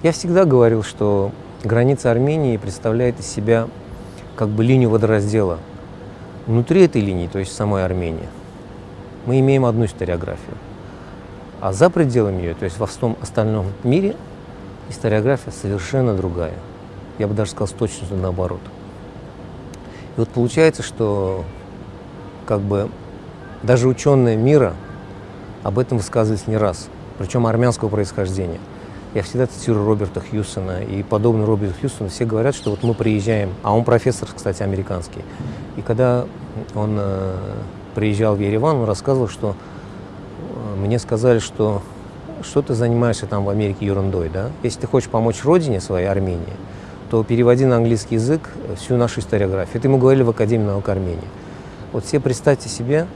Я всегда говорил, что граница Армении представляет из себя как бы линию водораздела. Внутри этой линии, то есть самой Армении, мы имеем одну историографию. А за пределами ее, то есть во всем остальном мире, историография совершенно другая. Я бы даже сказал с точностью наоборот. И вот получается, что как бы даже ученые мира об этом высказывались не раз, причем армянского происхождения. Я всегда цитирую Роберта Хьюсона, и подобно Роберту Хьюсону все говорят, что вот мы приезжаем, а он профессор, кстати, американский, и когда он э, приезжал в Ереван, он рассказывал, что э, мне сказали, что что ты занимаешься там в Америке ерундой, да? Если ты хочешь помочь родине своей, Армении, то переводи на английский язык всю нашу историографию. Это ему говорили в Академии наук Армении. Вот все представьте себе,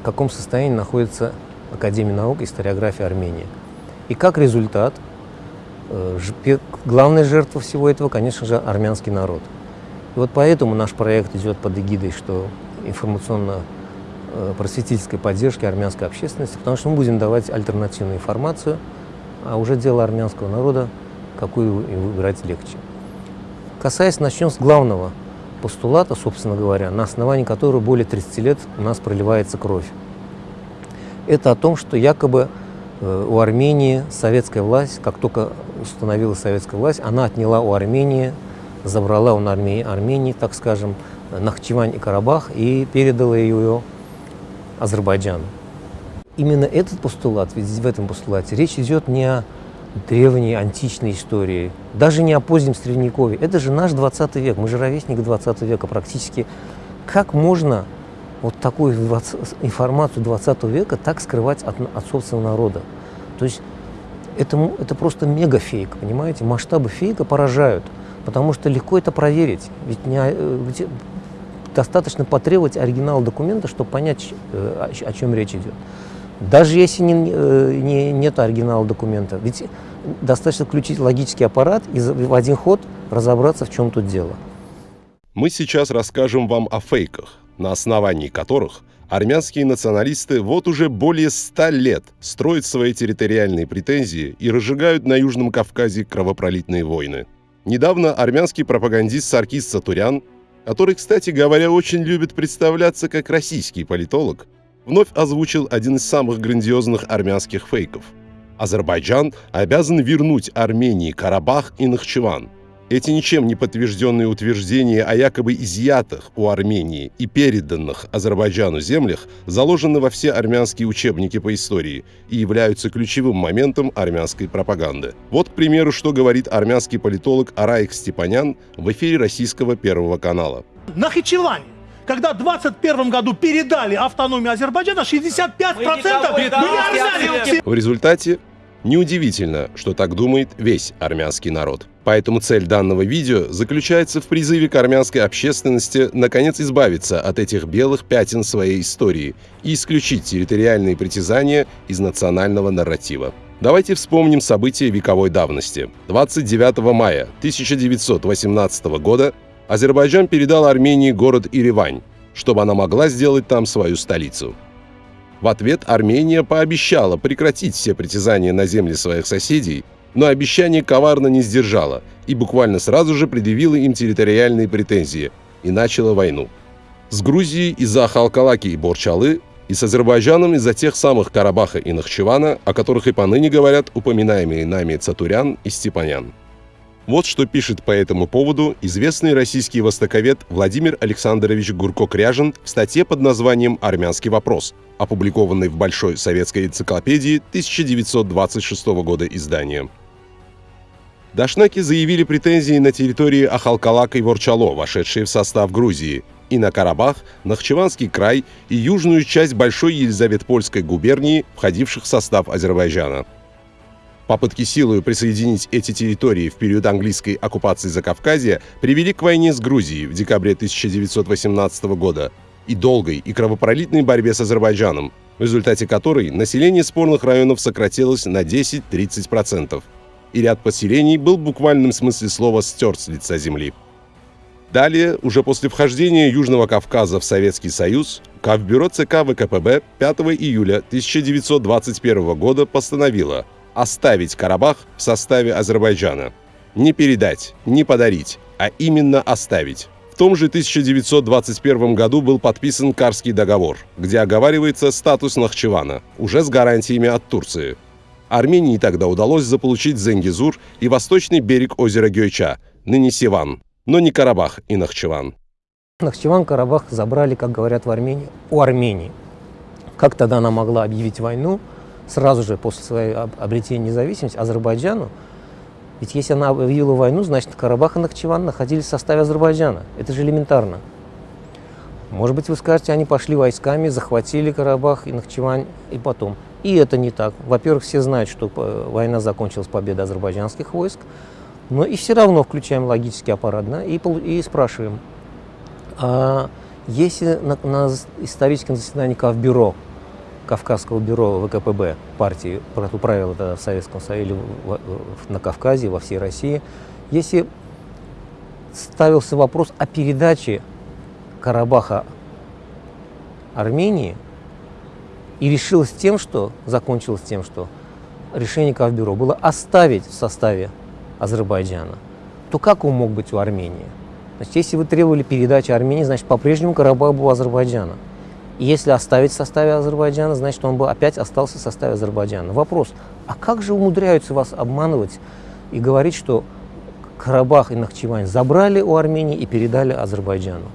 в каком состоянии находится Академия наук и историография Армении. И как результат, главная жертва всего этого, конечно же, армянский народ. И вот поэтому наш проект идет под эгидой, что информационно-просветительской э, поддержки армянской общественности, потому что мы будем давать альтернативную информацию, а уже дело армянского народа, какую им выбирать легче. Касаясь, начнем с главного постулата, собственно говоря, на основании которого более 30 лет у нас проливается кровь это о том, что якобы э, у Армении советская власть, как только установилась советская власть, она отняла у Армении, забрала у Армении, Армении так скажем, Нахчевань и Карабах и передала ее Азербайджану. Именно этот постулат, ведь в этом постулате речь идет не о древней античной истории, даже не о позднем Средневековье. Это же наш 20 век, мы же ровесник 20 века практически. Как можно вот такую информацию 20 века так скрывать от, от собственного народа. То есть это, это просто мегафейк, понимаете? Масштабы фейка поражают, потому что легко это проверить. Ведь, не, э, ведь достаточно потребовать оригинал документа, чтобы понять, э, о, о чем речь идет. Даже если не, э, не, нет оригинала документа, ведь достаточно включить логический аппарат и в один ход разобраться, в чем тут дело. Мы сейчас расскажем вам о фейках, на основании которых армянские националисты вот уже более ста лет строят свои территориальные претензии и разжигают на Южном Кавказе кровопролитные войны. Недавно армянский пропагандист Саркис Сатурян, который, кстати говоря, очень любит представляться как российский политолог, вновь озвучил один из самых грандиозных армянских фейков. Азербайджан обязан вернуть Армении Карабах и Нахчеван – эти ничем не подтвержденные утверждения о якобы изъятых у Армении и переданных Азербайджану землях заложены во все армянские учебники по истории и являются ключевым моментом армянской пропаганды. Вот, к примеру, что говорит армянский политолог Араик Степанян в эфире российского Первого канала. Нахичеване когда в 21 году передали автономию Азербайджана, 65% были армяне. В результате Неудивительно, что так думает весь армянский народ. Поэтому цель данного видео заключается в призыве к армянской общественности наконец избавиться от этих белых пятен своей истории и исключить территориальные притязания из национального нарратива. Давайте вспомним события вековой давности. 29 мая 1918 года Азербайджан передал Армении город Иревань, чтобы она могла сделать там свою столицу. В ответ Армения пообещала прекратить все притязания на земли своих соседей, но обещание коварно не сдержала и буквально сразу же предъявила им территориальные претензии и начала войну. С Грузией из-за Халкалаки и Борчалы и с Азербайджаном из-за тех самых Карабаха и Нахчевана, о которых и поныне говорят упоминаемые нами Цатурян и Степанян. Вот что пишет по этому поводу известный российский востоковед Владимир Александрович Гурко-Кряжин в статье под названием «Армянский вопрос», опубликованной в Большой советской энциклопедии 1926 года издания. Дашнаки заявили претензии на территории Ахалкалак и Ворчало, вошедшие в состав Грузии, и на Карабах, Нахчеванский край и южную часть Большой Елизаветпольской губернии, входивших в состав Азербайджана – Попытки силой присоединить эти территории в период английской оккупации Закавказья привели к войне с Грузией в декабре 1918 года и долгой и кровопролитной борьбе с Азербайджаном, в результате которой население спорных районов сократилось на 10-30%, и ряд поселений был в буквальном смысле слова стерт с лица земли. Далее, уже после вхождения Южного Кавказа в Советский Союз, Кавбюро ЦК ВКПБ 5 июля 1921 года постановило – оставить Карабах в составе Азербайджана. Не передать, не подарить, а именно оставить. В том же 1921 году был подписан Карский договор, где оговаривается статус Нахчевана, уже с гарантиями от Турции. Армении тогда удалось заполучить Зенгизур и восточный берег озера Гёйча, ныне Сиван, но не Карабах и Нахчеван. Нахчеван, Карабах забрали, как говорят в Армении, у Армении. Как тогда она могла объявить войну сразу же после своей обретения независимости Азербайджану? Ведь если она объявила войну, значит Карабах и Нахчеван находились в составе Азербайджана. Это же элементарно. Может быть, вы скажете, они пошли войсками, захватили Карабах и Нахчевань, и потом. И это не так. Во-первых, все знают, что э, война закончилась победой азербайджанских войск, но и все равно включаем логический аппарат да, и, и спрашиваем, а если на, на историческом заседании Кавбюро, Кавказского бюро ВКПБ партии, правила тогда в Советском Союзе, на Кавказе, во всей России, если ставился вопрос о передаче Карабаха Армении, и решилось тем, что, закончилось тем, что решение Кавбюро было оставить в составе Азербайджана, то как он мог быть у Армении? Значит, если вы требовали передачи Армении, значит, по-прежнему Карабах был у Азербайджана. Если оставить в составе Азербайджана, значит, он бы опять остался в составе Азербайджана. Вопрос, а как же умудряются вас обманывать и говорить, что Карабах и Нахчевань забрали у Армении и передали Азербайджану?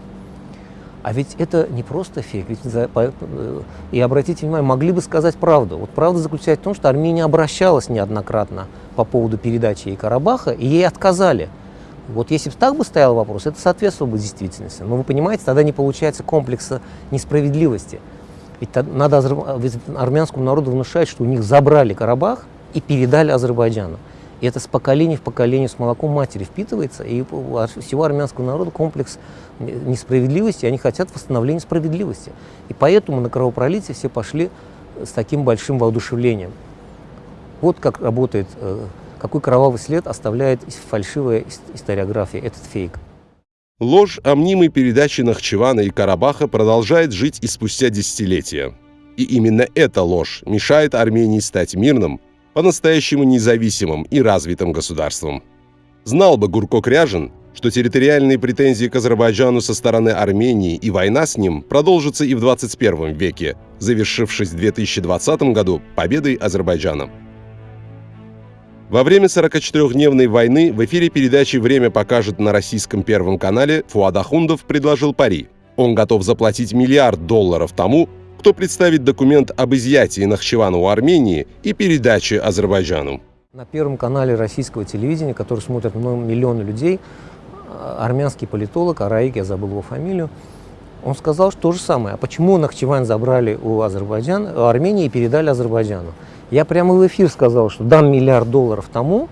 А ведь это не просто фейк. Ведь за, по, э, и обратите внимание, могли бы сказать правду. Вот правда заключается в том, что Армения обращалась неоднократно по поводу передачи ей Карабаха, и ей отказали. Вот если бы так бы стоял вопрос, это соответствовало бы действительности. Но вы понимаете, тогда не получается комплекса несправедливости. Ведь надо армянскому народу внушать, что у них забрали Карабах и передали Азербайджану. И это с поколения в поколение с молоком матери впитывается, и у всего армянского народа комплекс несправедливости, они хотят восстановления справедливости. И поэтому на кровопролитие все пошли с таким большим воодушевлением. Вот как работает, э, какой кровавый след оставляет фальшивая историография, этот фейк. Ложь о мнимой передаче Нахчевана и Карабаха продолжает жить и спустя десятилетия. И именно эта ложь мешает Армении стать мирным, по-настоящему независимым и развитым государством. Знал бы Гурко Кряжин, что территориальные претензии к Азербайджану со стороны Армении и война с ним продолжатся и в 21 веке, завершившись в 2020 году победой Азербайджана. Во время 44-дневной войны в эфире передачи «Время покажет» на российском Первом канале Фуад Ахундов предложил пари. Он готов заплатить миллиард долларов тому, кто представит документ об изъятии Нахчевана у Армении и передаче Азербайджану. На Первом канале российского телевидения, который смотрят миллионы людей, а, армянский политолог, Араик, я забыл его фамилию, он сказал что то же самое. А почему Нахчеван забрали у, Азербайджана, у Армении и передали Азербайджану? Я прямо в эфир сказал, что дам миллиард долларов тому,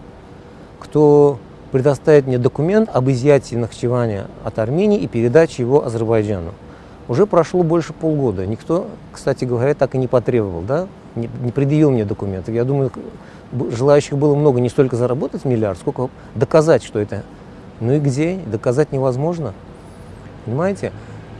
кто предоставит мне документ об изъятии Нахчевания от Армении и передаче его Азербайджану. Уже прошло больше полгода. Никто, кстати говоря, так и не потребовал, да? не, не предъявил мне документов. Я думаю, желающих было много не столько заработать миллиард, сколько доказать, что это. Ну и где? Доказать невозможно. Понимаете?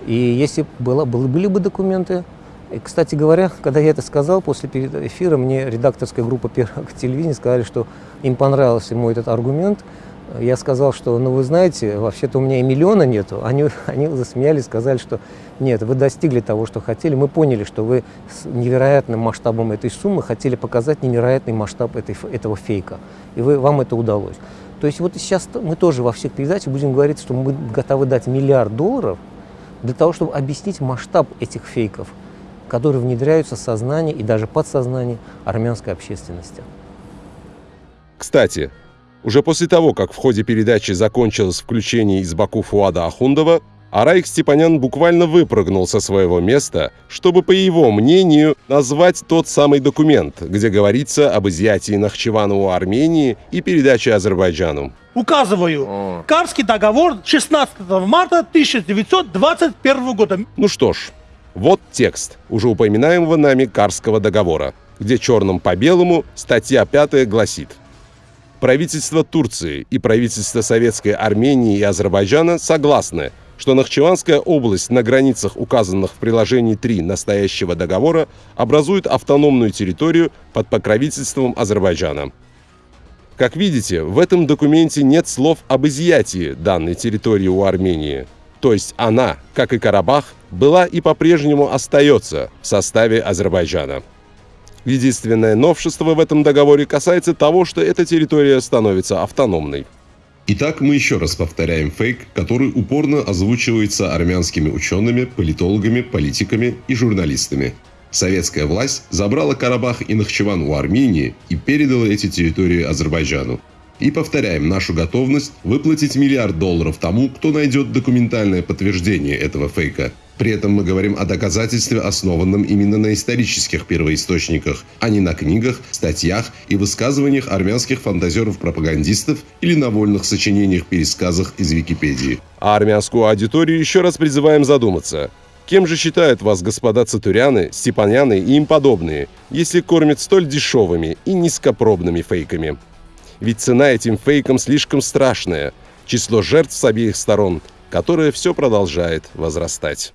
И если было, были бы документы, и, кстати говоря, когда я это сказал после эфира, мне редакторская группа Первого телевидения сказали, что им понравился мой этот аргумент, я сказал, что, ну вы знаете, вообще-то у меня и миллиона нету. Они, они засмеялись, сказали, что нет, вы достигли того, что хотели. Мы поняли, что вы с невероятным масштабом этой суммы хотели показать невероятный масштаб этой, этого фейка. И вы, вам это удалось. То есть вот сейчас мы тоже во всех передачах будем говорить, что мы готовы дать миллиард долларов для того, чтобы объяснить масштаб этих фейков, которые внедряются в сознание и даже подсознание армянской общественности. Кстати, уже после того, как в ходе передачи закончилось включение из Баку Фуада Ахундова, Арайк Степанян буквально выпрыгнул со своего места, чтобы, по его мнению, назвать тот самый документ, где говорится об изъятии Нахчевана у Армении и передаче Азербайджану. Указываю. О. Карский договор 16 марта 1921 года. Ну что ж, вот текст уже упоминаемого нами Карского договора, где черным по белому статья 5 гласит – Правительство Турции и правительство Советской Армении и Азербайджана согласны, что Нахчеванская область на границах, указанных в приложении 3 настоящего договора, образует автономную территорию под покровительством Азербайджана. Как видите, в этом документе нет слов об изъятии данной территории у Армении. То есть она, как и Карабах, была и по-прежнему остается в составе Азербайджана. Единственное новшество в этом договоре касается того, что эта территория становится автономной. Итак, мы еще раз повторяем фейк, который упорно озвучивается армянскими учеными, политологами, политиками и журналистами. Советская власть забрала Карабах и Нахчеван у Армении и передала эти территории Азербайджану. И повторяем нашу готовность выплатить миллиард долларов тому, кто найдет документальное подтверждение этого фейка. При этом мы говорим о доказательстве, основанном именно на исторических первоисточниках, а не на книгах, статьях и высказываниях армянских фантазеров-пропагандистов или на вольных сочинениях-пересказах из Википедии. А армянскую аудиторию еще раз призываем задуматься. Кем же считают вас господа Цатуряны, Степаняны и им подобные, если кормят столь дешевыми и низкопробными фейками? Ведь цена этим фейкам слишком страшная, число жертв с обеих сторон, которое все продолжает возрастать.